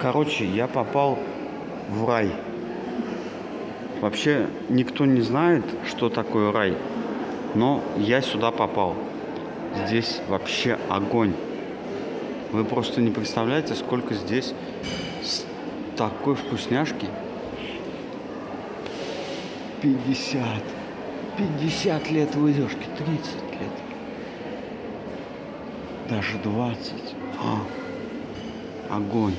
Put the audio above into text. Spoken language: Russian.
Короче, я попал в рай. Вообще никто не знает, что такое рай. Но я сюда попал. Здесь вообще огонь. Вы просто не представляете, сколько здесь такой вкусняшки. 50. 50 лет выдержки, 30 лет. Даже 20. А, огонь.